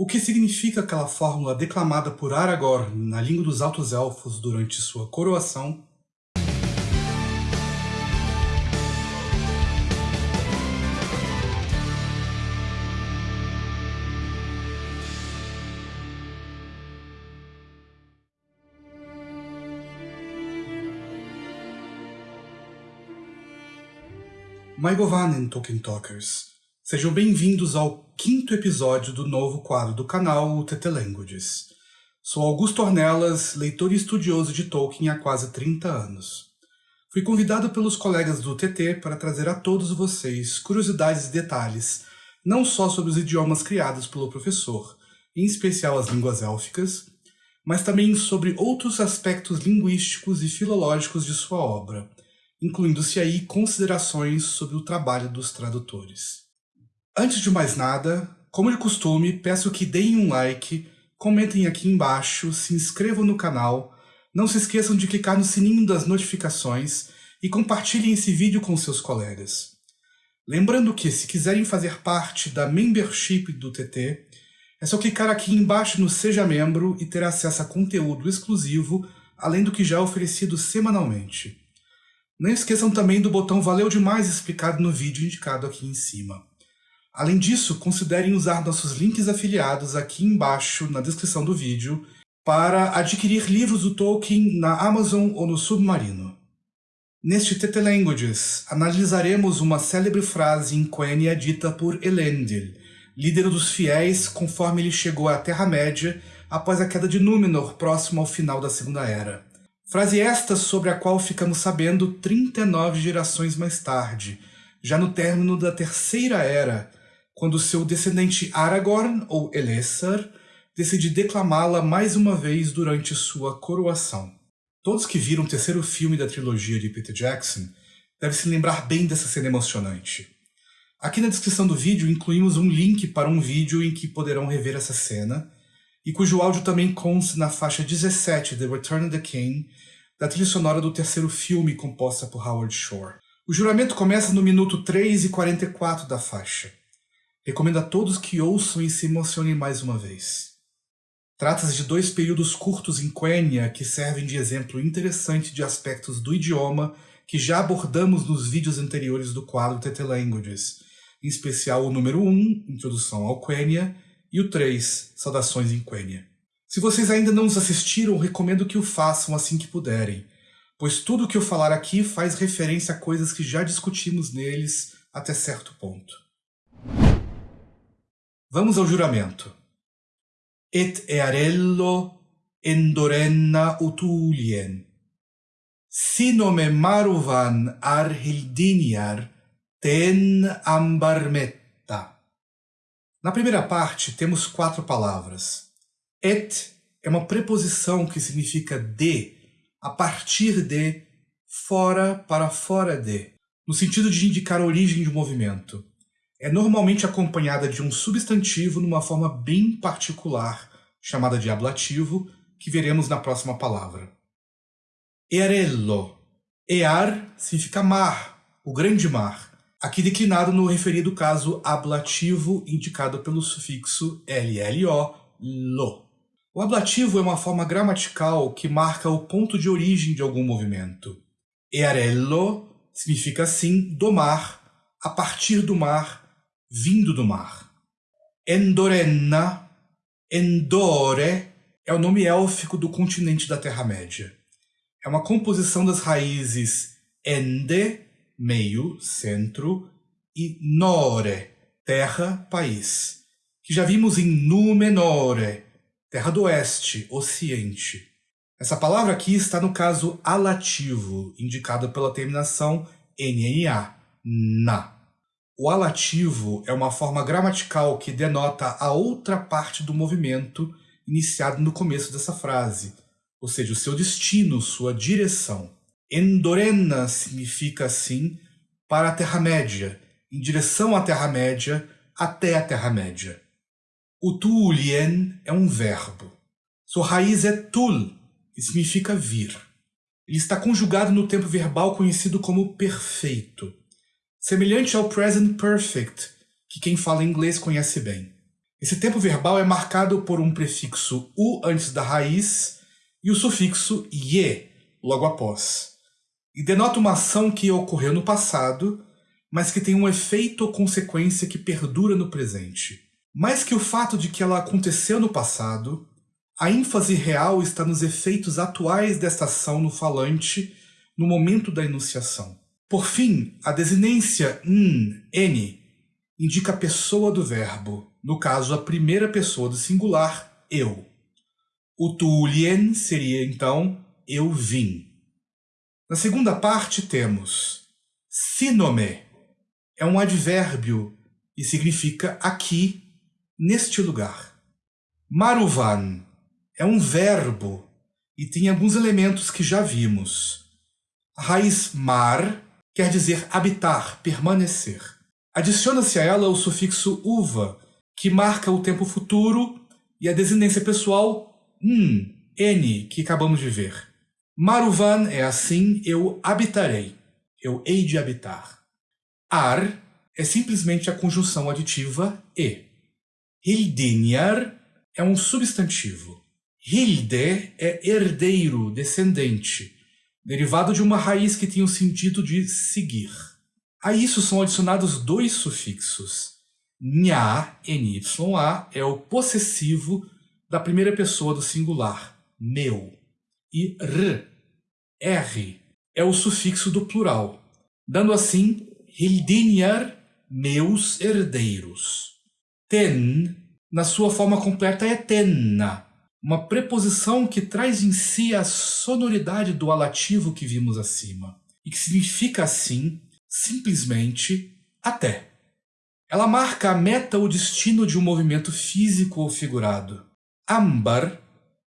O que significa aquela fórmula declamada por Aragorn na língua dos Altos Elfos durante sua coroação? Maigovanen Tolkien Talkers. Sejam bem-vindos ao quinto episódio do novo quadro do canal, o TT Languages. Sou Augusto Ornelas, leitor e estudioso de Tolkien há quase 30 anos. Fui convidado pelos colegas do TT para trazer a todos vocês curiosidades e detalhes, não só sobre os idiomas criados pelo professor, em especial as línguas élficas, mas também sobre outros aspectos linguísticos e filológicos de sua obra, incluindo-se aí considerações sobre o trabalho dos tradutores. Antes de mais nada, como de costume, peço que deem um like, comentem aqui embaixo, se inscrevam no canal, não se esqueçam de clicar no sininho das notificações e compartilhem esse vídeo com seus colegas. Lembrando que, se quiserem fazer parte da membership do TT, é só clicar aqui embaixo no Seja Membro e ter acesso a conteúdo exclusivo, além do que já é oferecido semanalmente. Não esqueçam também do botão Valeu Demais explicado no vídeo indicado aqui em cima. Além disso, considerem usar nossos links afiliados aqui embaixo na descrição do vídeo para adquirir livros do Tolkien na Amazon ou no Submarino. Neste TT Languages, analisaremos uma célebre frase em Quenya dita por Elendil, líder dos fiéis conforme ele chegou à Terra-média após a queda de Númenor próximo ao final da Segunda Era. Frase esta sobre a qual ficamos sabendo 39 gerações mais tarde, já no término da Terceira Era, quando seu descendente Aragorn, ou Elessar, decide declamá-la mais uma vez durante sua coroação. Todos que viram o terceiro filme da trilogia de Peter Jackson devem se lembrar bem dessa cena emocionante. Aqui na descrição do vídeo incluímos um link para um vídeo em que poderão rever essa cena, e cujo áudio também consta na faixa 17 The Return of the King, da trilha sonora do terceiro filme composta por Howard Shore. O juramento começa no minuto 3 e 44 da faixa. Recomendo a todos que ouçam e se emocionem mais uma vez. Trata-se de dois períodos curtos em Quenya que servem de exemplo interessante de aspectos do idioma que já abordamos nos vídeos anteriores do quadro TT Languages, em especial o número 1, Introdução ao Quenya, e o 3, Saudações em Quenya. Se vocês ainda não os assistiram, recomendo que o façam assim que puderem, pois tudo o que eu falar aqui faz referência a coisas que já discutimos neles até certo ponto. Vamos ao juramento. Et earello endorenna utulien. Sinome maruvan arhildiniar ten ambarmetta. Na primeira parte, temos quatro palavras. Et é uma preposição que significa de, a partir de, fora para fora de, no sentido de indicar a origem de um movimento. É normalmente acompanhada de um substantivo numa forma bem particular, chamada de ablativo, que veremos na próxima palavra. Earello. Ear significa mar, o grande mar, aqui declinado no referido caso ablativo indicado pelo sufixo LLO, lo. O ablativo é uma forma gramatical que marca o ponto de origem de algum movimento. Earello significa assim do mar, a partir do mar, vindo do mar. Endorenna, Endore, é o nome élfico do continente da Terra-média. É uma composição das raízes ende, meio, centro, e nore, terra, país, que já vimos em Númenore, Terra do Oeste, Ocidente. Essa palavra aqui está no caso alativo, indicado pela terminação NNA, na. O alativo é uma forma gramatical que denota a outra parte do movimento iniciado no começo dessa frase, ou seja, o seu destino, sua direção. Endorena significa, assim, para a Terra-média, em direção à Terra-média, até a Terra-média. O tulien é um verbo. Sua raiz é tul, que significa vir. Ele está conjugado no tempo verbal conhecido como perfeito, semelhante ao present perfect, que quem fala inglês conhece bem. Esse tempo verbal é marcado por um prefixo u antes da raiz e o sufixo ye logo após, e denota uma ação que ocorreu no passado, mas que tem um efeito ou consequência que perdura no presente. Mais que o fato de que ela aconteceu no passado, a ênfase real está nos efeitos atuais desta ação no falante no momento da enunciação. Por fim, a desinência n, n indica a pessoa do verbo, no caso a primeira pessoa do singular, eu. O tulien seria então eu vim. Na segunda parte temos sinome, é um advérbio e significa aqui, neste lugar. Maruvan é um verbo e tem alguns elementos que já vimos. A raiz mar quer dizer habitar, permanecer. Adiciona-se a ela o sufixo uva, que marca o tempo futuro, e a desinência pessoal n, n, que acabamos de ver. Maruvan é assim, eu habitarei, eu hei de habitar. Ar é simplesmente a conjunção aditiva e. Hildinjar é um substantivo. Hilde é herdeiro, descendente derivado de uma raiz que tem o sentido de seguir. A isso são adicionados dois sufixos. Nha, N-Y-A, é o possessivo da primeira pessoa do singular, meu. E r, R, é o sufixo do plural, dando assim Hildinhar, meus herdeiros. Ten, na sua forma completa, é tenna, uma preposição que traz em si a sonoridade do alativo que vimos acima, e que significa assim, simplesmente, até. Ela marca a meta ou destino de um movimento físico ou figurado. Ambar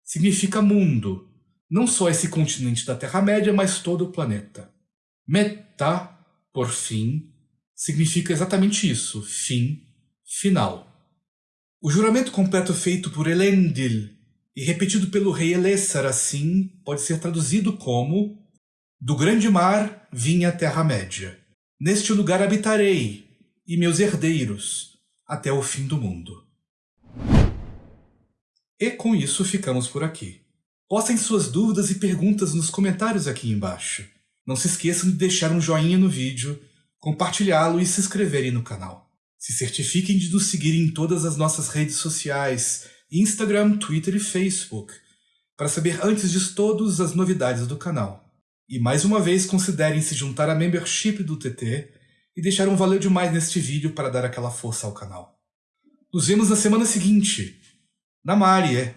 significa mundo, não só esse continente da Terra-média, mas todo o planeta. Meta, por fim, significa exatamente isso, fim, final. O juramento completo feito por Elendil e repetido pelo rei Elessar assim, pode ser traduzido como Do grande mar vim a Terra-média. Neste lugar habitarei, e meus herdeiros, até o fim do mundo. E com isso ficamos por aqui. Postem suas dúvidas e perguntas nos comentários aqui embaixo. Não se esqueçam de deixar um joinha no vídeo, compartilhá-lo e se inscreverem no canal. Se certifiquem de nos seguir em todas as nossas redes sociais, Instagram, Twitter e Facebook, para saber antes de todos as novidades do canal. E mais uma vez considerem se juntar à membership do TT e deixar um valeu demais neste vídeo para dar aquela força ao canal. Nos vemos na semana seguinte. Na Marie.